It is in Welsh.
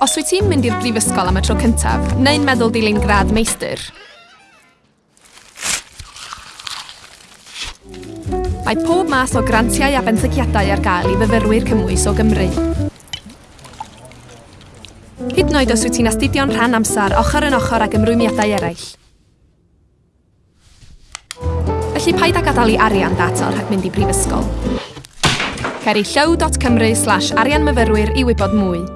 Os wyt ti'n mynd i'r brifysgol am y tro cyntaf, neu'n meddwl dilyn gradd meistr, Mae pob math o grantiau a benthyciadau ar gael i fyfyrwyr cymwys o Gymru. Hyd yn oed os wyt ti'n astudio'n rhan amser ochr yn ochr ag ymrwymiadau eraill. Felly paid â gadael i arian dator rhag mynd i brifysgol. Ceri llyw.cymru slash arianmyfyrwyr i wybod mwy.